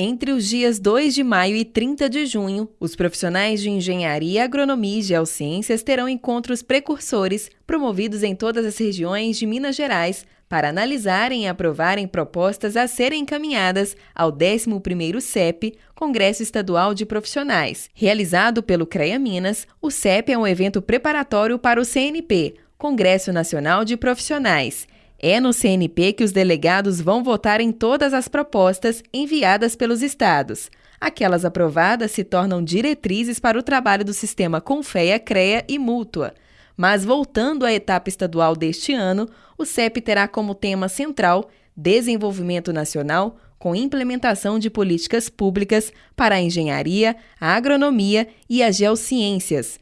Entre os dias 2 de maio e 30 de junho, os profissionais de engenharia, agronomia e geociências terão encontros precursores promovidos em todas as regiões de Minas Gerais para analisarem e aprovarem propostas a serem encaminhadas ao 11º CEP, Congresso Estadual de Profissionais. Realizado pelo CREA Minas, o CEP é um evento preparatório para o CNP, Congresso Nacional de Profissionais é no CNP que os delegados vão votar em todas as propostas enviadas pelos estados. Aquelas aprovadas se tornam diretrizes para o trabalho do sistema Confeia, CREA e Mútua. Mas voltando à etapa estadual deste ano, o CEP terá como tema central Desenvolvimento Nacional com implementação de políticas públicas para a engenharia, a agronomia e as geociências.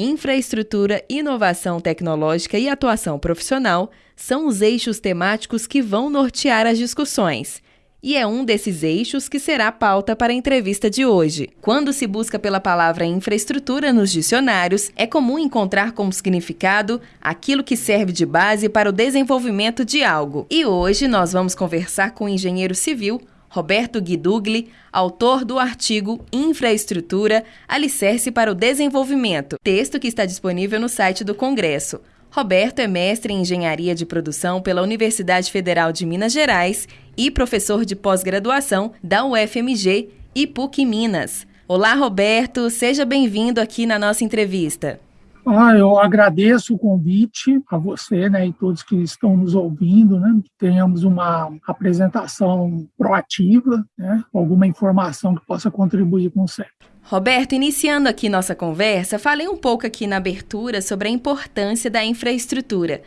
Infraestrutura, inovação tecnológica e atuação profissional são os eixos temáticos que vão nortear as discussões. E é um desses eixos que será a pauta para a entrevista de hoje. Quando se busca pela palavra infraestrutura nos dicionários, é comum encontrar como significado aquilo que serve de base para o desenvolvimento de algo. E hoje nós vamos conversar com o engenheiro civil Roberto Guidugli, autor do artigo Infraestrutura, Alicerce para o Desenvolvimento, texto que está disponível no site do Congresso. Roberto é mestre em Engenharia de Produção pela Universidade Federal de Minas Gerais e professor de pós-graduação da UFMG e PUC Minas. Olá, Roberto, seja bem-vindo aqui na nossa entrevista. Ah, eu agradeço o convite a você né, e todos que estão nos ouvindo, né, que tenhamos uma apresentação proativa, né, alguma informação que possa contribuir com o CEP. Roberto, iniciando aqui nossa conversa, falei um pouco aqui na abertura sobre a importância da infraestrutura.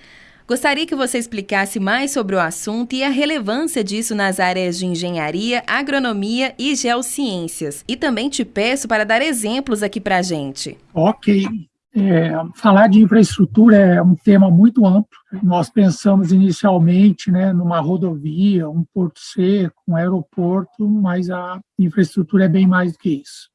Gostaria que você explicasse mais sobre o assunto e a relevância disso nas áreas de engenharia, agronomia e geociências. E também te peço para dar exemplos aqui para a gente. Ok. É, falar de infraestrutura é um tema muito amplo. Nós pensamos inicialmente né, numa rodovia, um porto seco, um aeroporto, mas a infraestrutura é bem mais do que isso.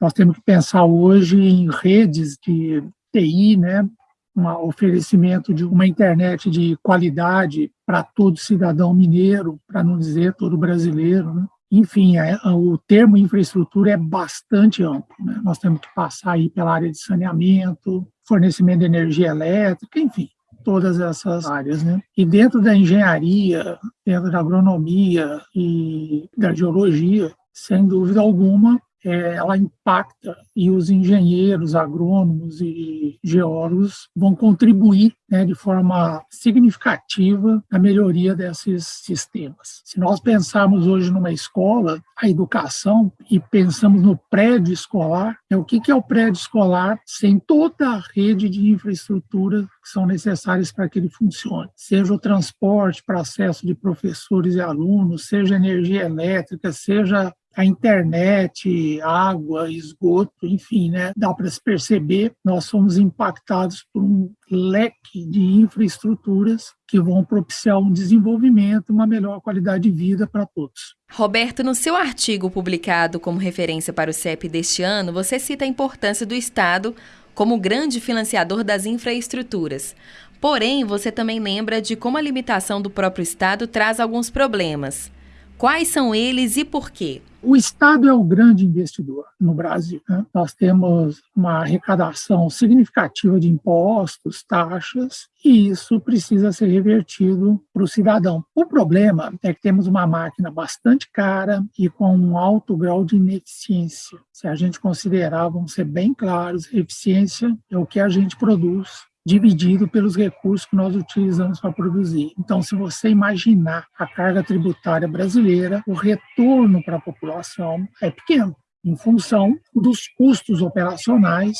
Nós temos que pensar hoje em redes de TI, né, um oferecimento de uma internet de qualidade para todo cidadão mineiro, para não dizer todo brasileiro. Né? Enfim, é, o termo infraestrutura é bastante amplo. Né? Nós temos que passar aí pela área de saneamento, fornecimento de energia elétrica, enfim, todas essas áreas. Né? E dentro da engenharia, dentro da agronomia e da geologia, sem dúvida alguma, é, ela impacta e os engenheiros, agrônomos e geólogos vão contribuir né, de forma significativa na melhoria desses sistemas. Se nós pensarmos hoje numa escola, a educação, e pensamos no prédio escolar, é o que é o prédio escolar sem toda a rede de infraestrutura que são necessárias para que ele funcione, seja o transporte para acesso de professores e alunos, seja energia elétrica, seja a internet, água, esgoto, enfim, né? Dá para se perceber, nós somos impactados por um leque de infraestruturas que vão propiciar um desenvolvimento, uma melhor qualidade de vida para todos. Roberto, no seu artigo publicado como referência para o CEP deste ano, você cita a importância do Estado como grande financiador das infraestruturas. Porém, você também lembra de como a limitação do próprio Estado traz alguns problemas. Quais são eles e por quê? O Estado é o grande investidor no Brasil. Né? Nós temos uma arrecadação significativa de impostos, taxas, e isso precisa ser revertido para o cidadão. O problema é que temos uma máquina bastante cara e com um alto grau de ineficiência. Se a gente considerar, vamos ser bem claros, eficiência é o que a gente produz dividido pelos recursos que nós utilizamos para produzir. Então, se você imaginar a carga tributária brasileira, o retorno para a população é pequeno, em função dos custos operacionais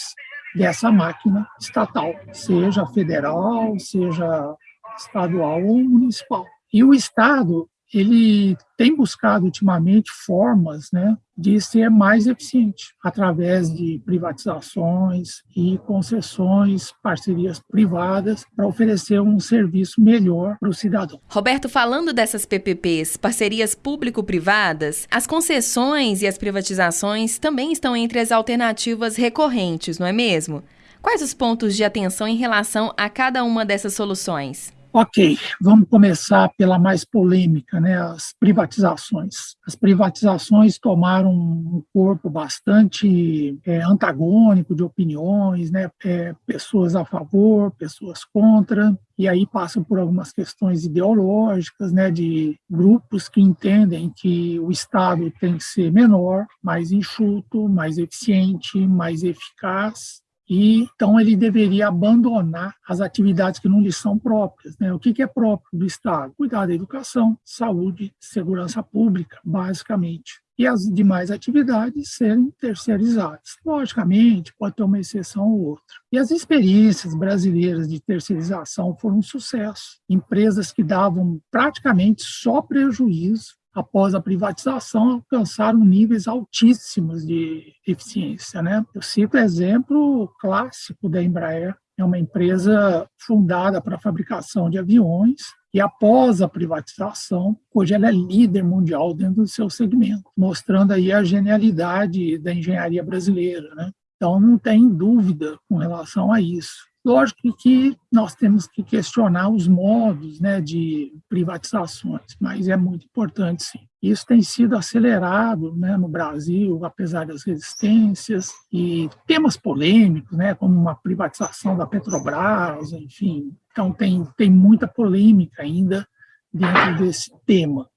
dessa máquina estatal, seja federal, seja estadual ou municipal. E o Estado ele tem buscado ultimamente formas né, de ser mais eficiente, através de privatizações e concessões, parcerias privadas, para oferecer um serviço melhor para o cidadão. Roberto, falando dessas PPPs, parcerias público-privadas, as concessões e as privatizações também estão entre as alternativas recorrentes, não é mesmo? Quais os pontos de atenção em relação a cada uma dessas soluções? Ok, vamos começar pela mais polêmica, né, as privatizações. As privatizações tomaram um corpo bastante é, antagônico de opiniões, né, é, pessoas a favor, pessoas contra, e aí passam por algumas questões ideológicas, né, de grupos que entendem que o Estado tem que ser menor, mais enxuto, mais eficiente, mais eficaz, e então ele deveria abandonar as atividades que não lhe são próprias. Né? O que, que é próprio do Estado? Cuidar da educação, saúde, segurança pública, basicamente. E as demais atividades serem terceirizadas. Logicamente, pode ter uma exceção ou outra. E as experiências brasileiras de terceirização foram um sucesso. Empresas que davam praticamente só prejuízo após a privatização, alcançaram níveis altíssimos de eficiência. Né? Eu cito exemplo clássico da Embraer, é uma empresa fundada para fabricação de aviões, e após a privatização, hoje ela é líder mundial dentro do seu segmento, mostrando aí a genialidade da engenharia brasileira. Né? Então, não tem dúvida com relação a isso. Lógico que nós temos que questionar os modos né, de privatizações, mas é muito importante sim. Isso tem sido acelerado né, no Brasil, apesar das resistências, e temas polêmicos, né, como uma privatização da Petrobras, enfim. Então, tem, tem muita polêmica ainda dentro desse tema.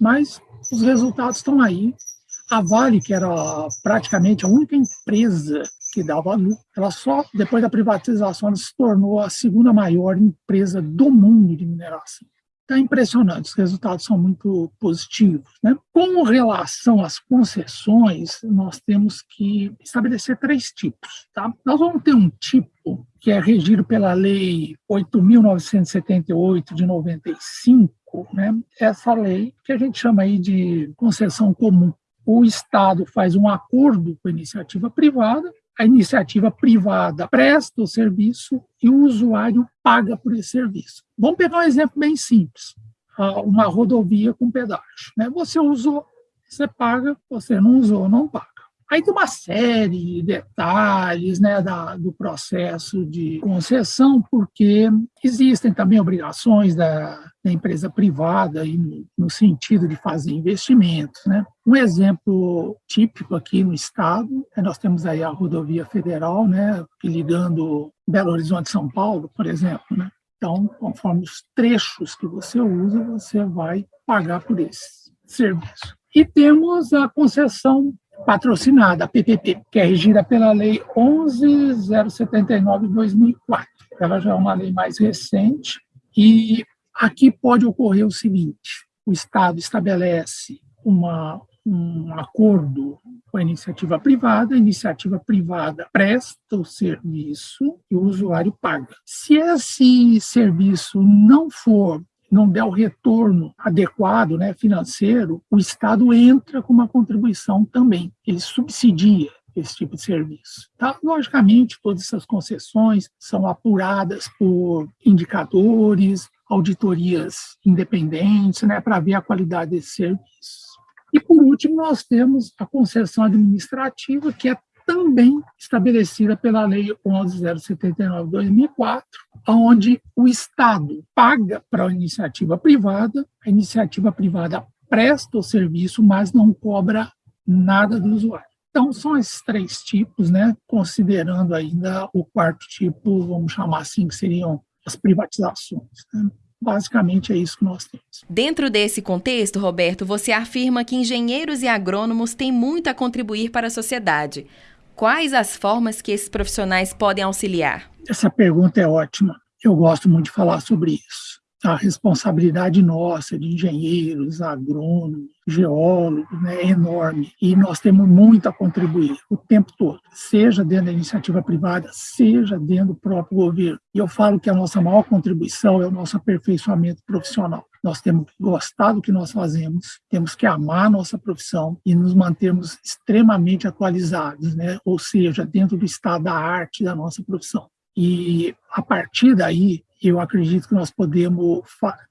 Mas os resultados estão aí. A Vale, que era praticamente a única empresa que dava lucro. Ela só, depois da privatização, ela se tornou a segunda maior empresa do mundo de mineração. Está impressionante, os resultados são muito positivos. Né? Com relação às concessões, nós temos que estabelecer três tipos. Tá? Nós vamos ter um tipo que é regido pela Lei 8.978 de 95, né? essa lei que a gente chama aí de concessão comum. O Estado faz um acordo com a iniciativa privada a iniciativa privada presta o serviço e o usuário paga por esse serviço. Vamos pegar um exemplo bem simples, uma rodovia com pedágio. Né? Você usou, você paga, você não usou, não paga. Aí tem uma série de detalhes né, da, do processo de concessão, porque existem também obrigações da, da empresa privada aí no, no, sentido de fazer investimentos. Né? Um exemplo típico aqui no estado, é nós temos aí a rodovia federal, né, ligando Belo Horizonte São Paulo, por exemplo. Né? Então, conforme os trechos que você usa, você vai pagar por esse serviço. E temos a concessão patrocinada, a PPP, que é regida pela Lei 11.079 de 2004. Ela já é uma lei mais recente e aqui pode ocorrer o seguinte, o Estado estabelece uma, um acordo com a iniciativa privada, a iniciativa privada presta o serviço e o usuário paga. Se esse serviço não for não der o retorno adequado né, financeiro, o Estado entra com uma contribuição também. Ele subsidia esse tipo de serviço. Tá? Logicamente, todas essas concessões são apuradas por indicadores, auditorias independentes, né, para ver a qualidade desse serviço. E, por último, nós temos a concessão administrativa, que é também estabelecida pela Lei 11.079 de 2004, onde o Estado paga para a iniciativa privada, a iniciativa privada presta o serviço, mas não cobra nada do usuário. Então, são esses três tipos, né? considerando ainda o quarto tipo, vamos chamar assim, que seriam as privatizações. Né? Basicamente é isso que nós temos. Dentro desse contexto, Roberto, você afirma que engenheiros e agrônomos têm muito a contribuir para a sociedade. Quais as formas que esses profissionais podem auxiliar? Essa pergunta é ótima. Eu gosto muito de falar sobre isso. A responsabilidade nossa, de engenheiros, agrônomos, geólogos, né, é enorme. E nós temos muito a contribuir o tempo todo, seja dentro da iniciativa privada, seja dentro do próprio governo. E eu falo que a nossa maior contribuição é o nosso aperfeiçoamento profissional. Nós temos que gostar do que nós fazemos, temos que amar a nossa profissão e nos mantermos extremamente atualizados, né? ou seja, dentro do estado da arte da nossa profissão. E a partir daí, eu acredito que nós podemos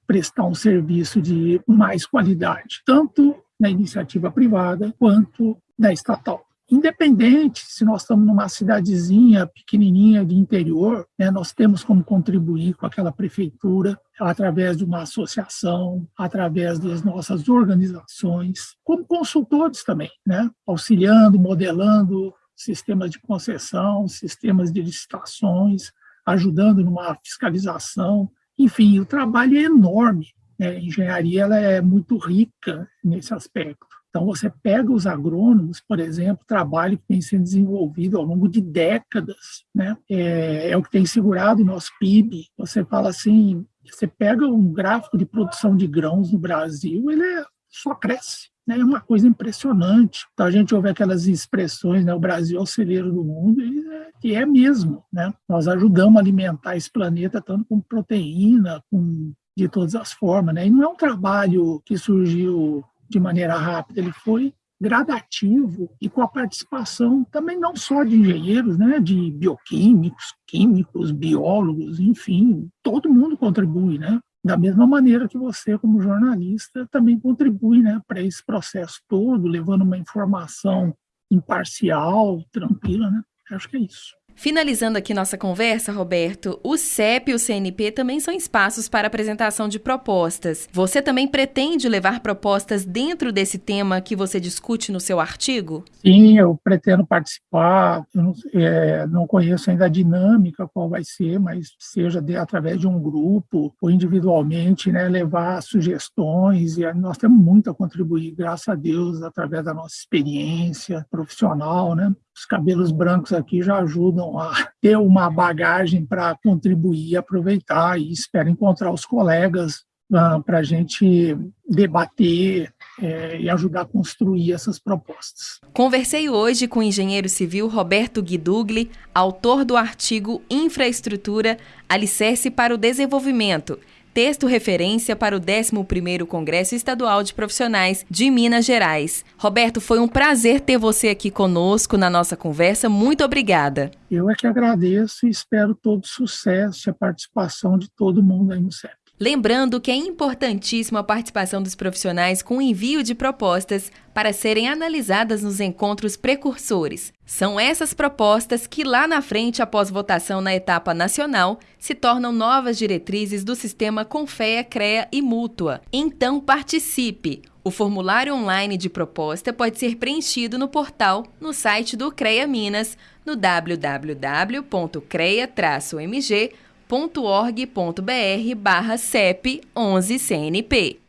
prestar um serviço de mais qualidade, tanto na iniciativa privada quanto na estatal. Independente se nós estamos numa cidadezinha pequenininha de interior, né, nós temos como contribuir com aquela prefeitura através de uma associação, através das nossas organizações, como consultores também, né, auxiliando, modelando sistemas de concessão, sistemas de licitações, ajudando numa fiscalização. Enfim, o trabalho é enorme. Né? A engenharia ela é muito rica nesse aspecto. Então, você pega os agrônomos, por exemplo, trabalho que tem sido desenvolvido ao longo de décadas, né? é, é o que tem segurado o nosso PIB. Você fala assim, você pega um gráfico de produção de grãos no Brasil, ele é, só cresce. Né? É uma coisa impressionante. Então, a gente ouve aquelas expressões, né? o Brasil é o celeiro do mundo, e é, e é mesmo. Né? Nós ajudamos a alimentar esse planeta tanto com proteína, com de todas as formas. Né? E não é um trabalho que surgiu de maneira rápida, ele foi gradativo e com a participação também não só de engenheiros, né, de bioquímicos, químicos, biólogos, enfim, todo mundo contribui, né? Da mesma maneira que você, como jornalista, também contribui né, para esse processo todo, levando uma informação imparcial, tranquila, né? Acho que é isso. Finalizando aqui nossa conversa, Roberto, o CEP e o CNP também são espaços para apresentação de propostas. Você também pretende levar propostas dentro desse tema que você discute no seu artigo? Sim, eu pretendo participar. Eu não, é, não conheço ainda a dinâmica, qual vai ser, mas seja de, através de um grupo ou individualmente, né, levar sugestões. E nós temos muito a contribuir, graças a Deus, através da nossa experiência profissional, né? Os cabelos brancos aqui já ajudam a ter uma bagagem para contribuir aproveitar, e espero encontrar os colegas ah, para a gente debater é, e ajudar a construir essas propostas. Conversei hoje com o engenheiro civil Roberto Guidugli, autor do artigo Infraestrutura Alicerce para o Desenvolvimento texto referência para o 11º Congresso Estadual de Profissionais de Minas Gerais. Roberto, foi um prazer ter você aqui conosco na nossa conversa. Muito obrigada. Eu é que agradeço e espero todo sucesso e a participação de todo mundo aí no CEP. Lembrando que é importantíssima a participação dos profissionais com envio de propostas para serem analisadas nos encontros precursores. São essas propostas que, lá na frente, após votação na etapa nacional, se tornam novas diretrizes do sistema Confea, CREA e Mútua. Então, participe! O formulário online de proposta pode ser preenchido no portal no site do CREA Minas, no www.crea-mg.com www.cep.org.br/cep11cnp.